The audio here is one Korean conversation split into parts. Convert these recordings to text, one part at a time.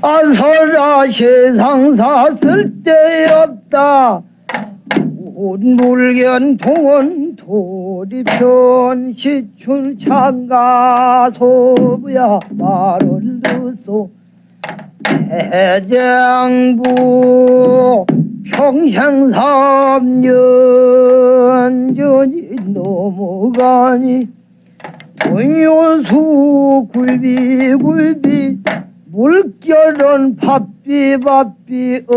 안서라 세상사 쓸데없다. 운불견 동원 도리편 시출 창가 소부야 말을 듣소. 대장부 평생 삼년 전이 넘어가니. 원효수 굴비 굴비 물결은 바삐 바삐 어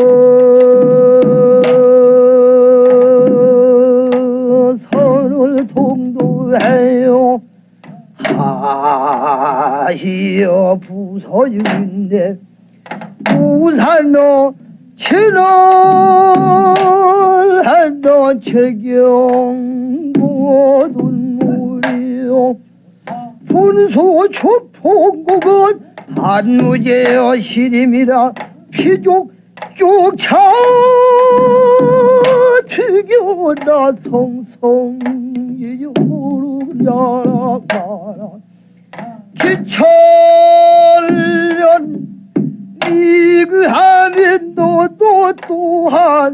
선을 동도해요. 하시어 부서진데 부산로 친을 한도 최경 모든 물이요. 분소 초풍국은 한무제여 시림이라 피족 쫓아 튀겨라 성성이요 무르야라 기철년 미그하면 너또 또한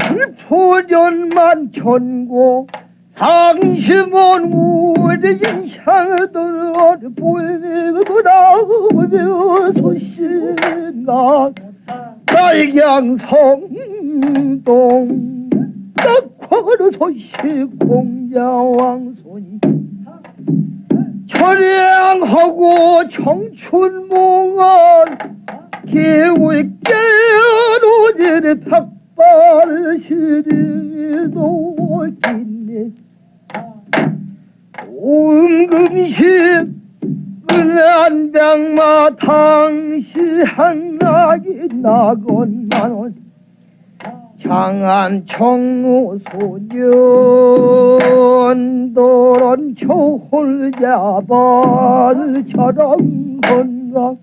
슬포전만 견고 상심은 우리 향들 보이구나 소신나 달양성동 낙화로 소식 공자왕손이 철양하고 청춘몽원 기우의 깨로지는 탁발 시리도 긴네 오음금식 은한병마 당시 한락이 나건만원. 장안 청로 소년 도런 초홀자발처럼 건강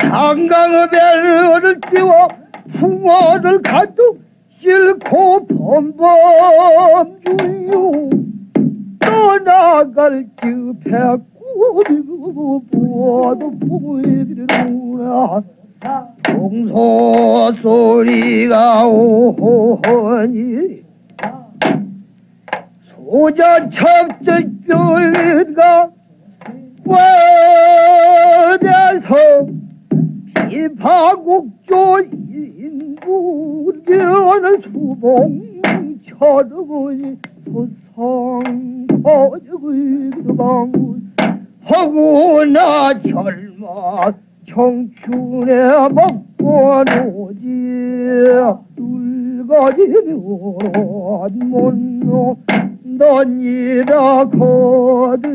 장강의 배를 띄워 풍어를 가득 싣고 범범주요. 떠나갈 그 백구리고 부어도 보이리로나 동소 소리가 오니. 소자 첩적교가 인구견 수봉처럼 소성 거저그 허구나 젊어 청춘에 먹고 노지 늙어지면 못노 넌 이라 거두어리우더라